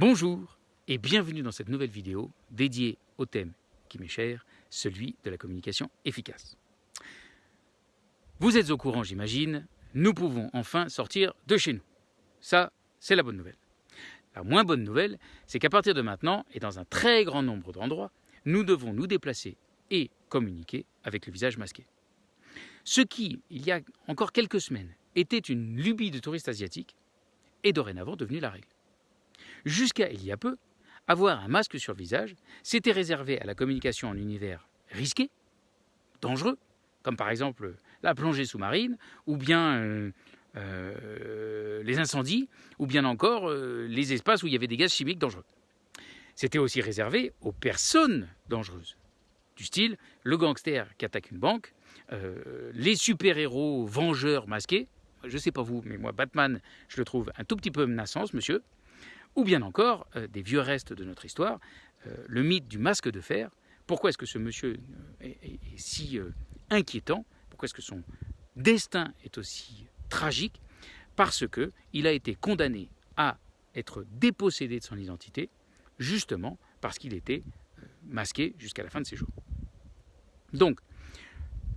Bonjour et bienvenue dans cette nouvelle vidéo dédiée au thème qui m'est cher, celui de la communication efficace. Vous êtes au courant, j'imagine, nous pouvons enfin sortir de chez nous. Ça, c'est la bonne nouvelle. La moins bonne nouvelle, c'est qu'à partir de maintenant, et dans un très grand nombre d'endroits, nous devons nous déplacer et communiquer avec le visage masqué. Ce qui, il y a encore quelques semaines, était une lubie de touristes asiatiques, est dorénavant devenu la règle. Jusqu'à il y a peu, avoir un masque sur le visage, c'était réservé à la communication en univers risqué, dangereux, comme par exemple la plongée sous-marine, ou bien euh, euh, les incendies, ou bien encore euh, les espaces où il y avait des gaz chimiques dangereux. C'était aussi réservé aux personnes dangereuses, du style le gangster qui attaque une banque, les super-héros vengeurs masqués, je ne sais pas vous, mais moi Batman, je le trouve un tout petit peu menaçant, monsieur, ou bien encore euh, des vieux restes de notre histoire, euh, le mythe du masque de fer. Pourquoi est-ce que ce monsieur euh, est, si inquiétant? Pourquoi est-ce que son destin est aussi tragique? Parce que il a été condamné à être dépossédé de son identité, justement parce qu'il était masqué jusqu'à la fin de ses jours. Donc,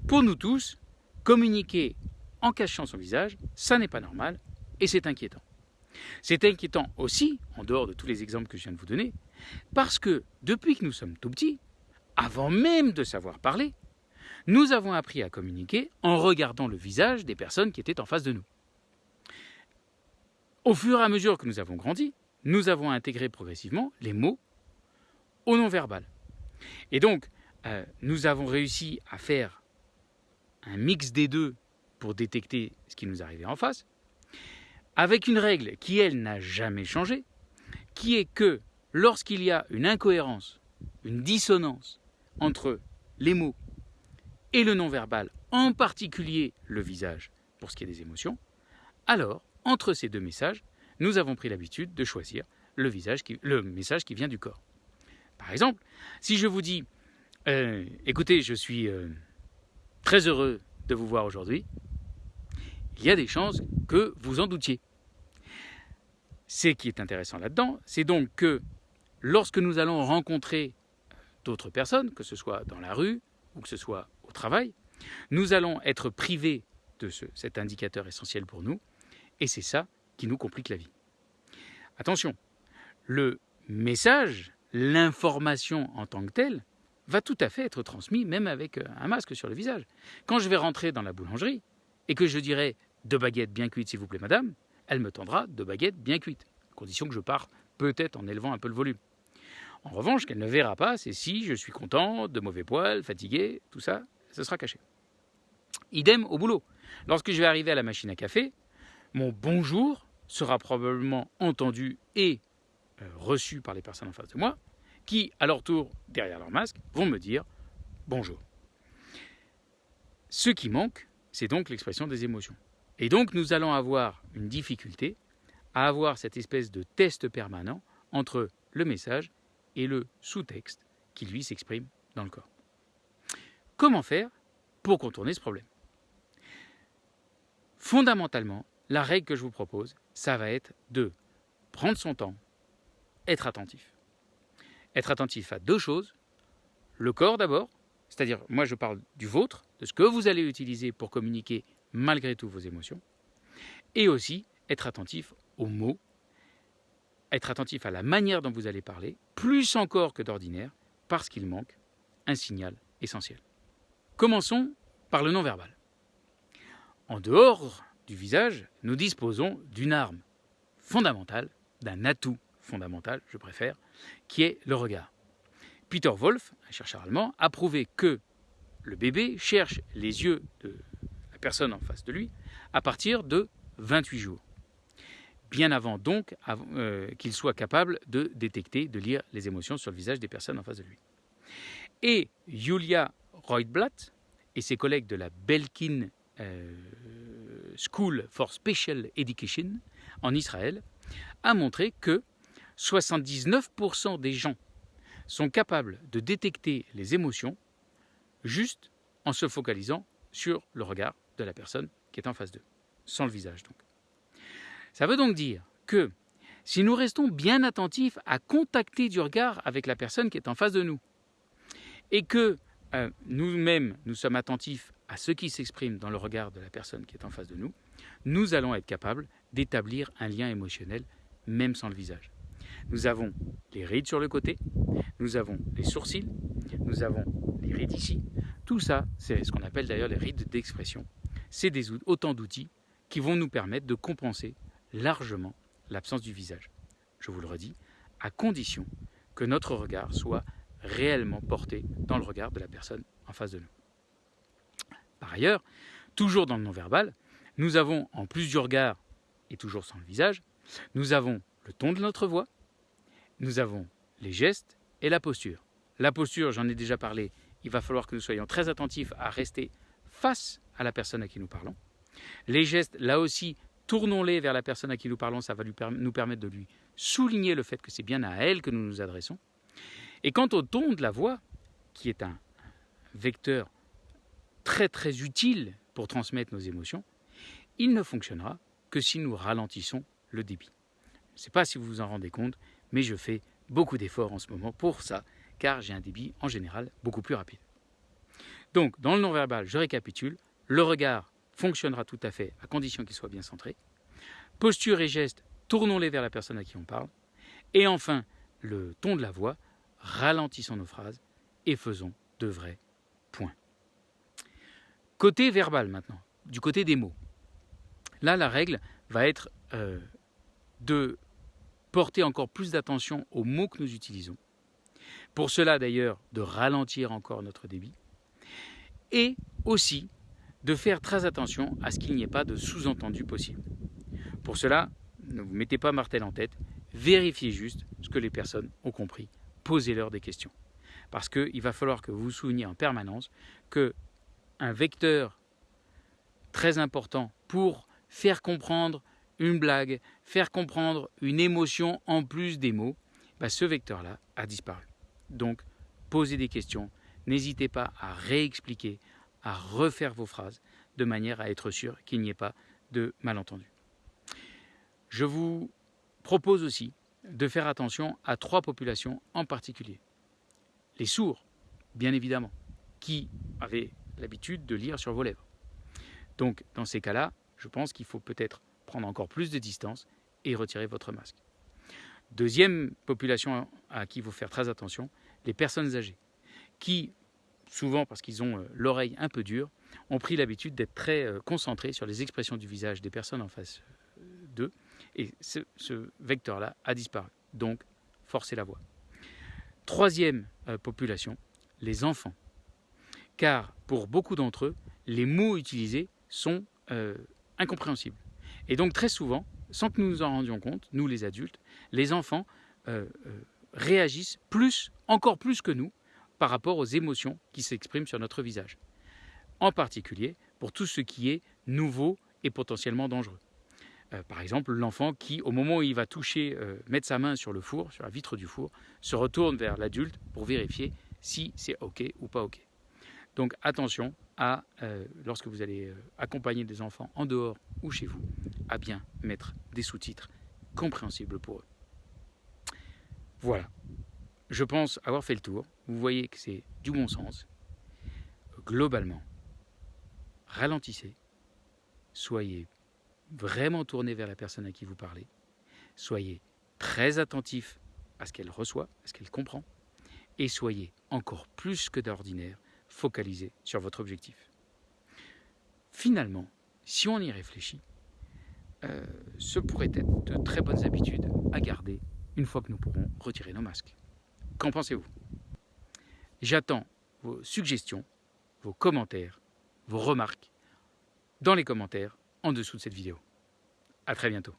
pour nous tous, communiquer en cachant son visage, ça n'est pas normal et c'est inquiétant. C'est inquiétant aussi, en dehors de tous les exemples que je viens de vous donner, parce que depuis que nous sommes tout petits, avant même de savoir parler, nous avons appris à communiquer en regardant le visage des personnes qui étaient en face de nous. Au fur et à mesure que nous avons grandi, nous avons intégré progressivement les mots au non-verbal. Et donc, euh, nous avons réussi à faire un mix des deux pour détecter ce qui nous arrivait en face, avec une règle qui, elle, n'a jamais changé, qui est que lorsqu'il y a une incohérence, une dissonance entre les mots et le non-verbal, en particulier le visage pour ce qui est des émotions, alors, entre ces deux messages, nous avons pris l'habitude de choisir le, message qui vient du corps. Par exemple, si je vous dis euh, Écoutez, je suis euh, très heureux de vous voir aujourd'hui, il y a des chances que vous en doutiez. Ce qui est intéressant là-dedans, c'est donc que lorsque nous allons rencontrer d'autres personnes, que ce soit dans la rue ou que ce soit au travail, nous allons être privés de cet indicateur essentiel pour nous, et c'est ça qui nous complique la vie. Attention, le message, l'information en tant que telle, va tout à fait être transmis même avec euh, un masque sur le visage. Quand je vais rentrer dans la boulangerie, et que je dirai deux baguettes bien cuites, s'il vous plaît, madame, elle me tendra deux baguettes bien cuites, à condition que je pars peut-être en élevant un peu le volume. En revanche, qu'elle ne verra pas, c'est si je suis content, de mauvais poils, fatigué, tout ça, ce sera caché. Idem au boulot. Lorsque je vais arriver à la machine à café, mon bonjour sera probablement entendu et euh, reçu par les personnes en face de moi, qui, à leur tour, derrière leur masque, vont me dire bonjour. Ce qui manque, c'est donc l'expression des émotions. Et donc nous allons avoir une difficulté à avoir cette espèce de test permanent entre le message et le sous-texte qui lui s'exprime dans le corps. Comment faire pour contourner ce problème? Fondamentalement, la règle que je vous propose, ça va être de prendre son temps, être attentif. Être attentif à deux choses. Le corps d'abord, c'est-à-dire moi je parle du vôtre, de ce que vous allez utiliser pour communiquer malgré tout vos émotions, et aussi être attentif aux mots, être attentif à la manière dont vous allez parler, plus encore que d'ordinaire, parce qu'il manque un signal essentiel. Commençons par le non-verbal. En dehors du visage, nous disposons d'une arme fondamentale, d'un atout fondamental, je préfère, qui est le regard. Peter Wolf, un chercheur allemand, a prouvé que le bébé cherche les yeux de la personne en face de lui à partir de 28 jours. Bien avant donc euh, qu'il soit capable de détecter, de lire les émotions sur le visage des personnes en face de lui. Et Julia Reutblatt et ses collègues de la Belkin euh, School for Special Education en Israël a montré que 79% des gens sont capables de détecter les émotions juste en se focalisant sur le regard de la personne qui est en face d'eux, sans le visage donc. Ça veut donc dire que si nous restons bien attentifs à contacter du regard avec la personne qui est en face de nous, et que euh, nous-mêmes, nous sommes attentifs à ce qui s'exprime dans le regard de la personne qui est en face de nous, nous allons être capables d'établir un lien émotionnel, même sans le visage. Nous avons les rides sur le côté, nous avons les sourcils, nous avons les rides ici. Tout ça, c'est ce qu'on appelle d'ailleurs les rides d'expression. C'est autant d'outils qui vont nous permettre de compenser largement l'absence du visage. Je vous le redis, à condition que notre regard soit réellement porté dans le regard de la personne en face de nous. Par ailleurs, toujours dans le non-verbal, nous avons, en plus du regard et toujours sans le visage, nous avons le ton de notre voix, nous avons les gestes et la posture. La posture, j'en ai déjà parlé, il va falloir que nous soyons très attentifs à rester face à la personne à qui nous parlons. Les gestes, là aussi, tournons-les vers la personne à qui nous parlons, ça va nous permettre de lui souligner le fait que c'est bien à elle que nous nous adressons. Et quant au ton de la voix, qui est un vecteur très très utile pour transmettre nos émotions, il ne fonctionnera que si nous ralentissons le débit. Je ne sais pas si vous vous en rendez compte, mais je fais beaucoup d'efforts en ce moment pour ça, car j'ai un débit en général beaucoup plus rapide. Donc, dans le non-verbal, je récapitule, le regard fonctionnera tout à fait à condition qu'il soit bien centré. Posture et gestes, tournons-les vers la personne à qui on parle. Et enfin, le ton de la voix, ralentissons nos phrases et faisons de vrais points. Côté verbal maintenant, du côté des mots. Là, la règle va être euh, de porter encore plus d'attention aux mots que nous utilisons. Pour cela, d'ailleurs, de ralentir encore notre débit. Et aussi de faire très attention à ce qu'il n'y ait pas de sous-entendu possible. Pour cela, ne vous mettez pas martel en tête, vérifiez juste ce que les personnes ont compris, posez-leur des questions. Parce qu'il va falloir que vous vous souveniez en permanence que un vecteur très important pour faire comprendre une blague, faire comprendre une émotion en plus des mots, bah, ce vecteur-là a disparu. Donc, posez des questions, n'hésitez pas à réexpliquer, à refaire vos phrases de manière à être sûr qu'il n'y ait pas de malentendu. Je vous propose aussi de faire attention à trois populations en particulier. Les sourds, bien évidemment, qui avaient l'habitude de lire sur vos lèvres. Donc, dans ces cas-là, je pense qu'il faut peut-être prendre encore plus de distance et retirer votre masque. Deuxième population à qui il faut faire très attention, les personnes âgées, qui, souvent parce qu'ils ont euh, l'oreille un peu dure, ont pris l'habitude d'être très euh, concentrés sur les expressions du visage des personnes en face euh, d'eux, et ce, ce vecteur-là a disparu. Donc, forcez la voix. Troisième population, les enfants. Car pour beaucoup d'entre eux, les mots utilisés sont incompréhensibles. Et donc très souvent, sans que nous nous en rendions compte, nous les adultes, les enfants euh, euh, réagissent plus, encore plus que nous, par rapport aux émotions qui s'expriment sur notre visage. En particulier pour tout ce qui est nouveau et potentiellement dangereux. Euh, par exemple, l'enfant qui, au moment où il va toucher, mettre sa main sur le four, sur la vitre du four, se retourne vers l'adulte pour vérifier si c'est OK ou pas OK. Donc attention à, lorsque vous allez accompagner des enfants en dehors ou chez vous, à bien mettre des sous-titres compréhensibles pour eux. Voilà. Je pense avoir fait le tour. Vous voyez que c'est du bon sens. Globalement, ralentissez. Soyez vraiment tourné vers la personne à qui vous parlez. Soyez très attentif à ce qu'elle reçoit, à ce qu'elle comprend. Et soyez encore plus que d'ordinaire focalisé sur votre objectif. Finalement, si on y réfléchit, euh, ce pourrait être de très bonnes habitudes à garder une fois que nous pourrons retirer nos masques. Qu'en pensez-vous? J'attends vos suggestions, vos commentaires, vos remarques dans les commentaires en dessous de cette vidéo. À très bientôt.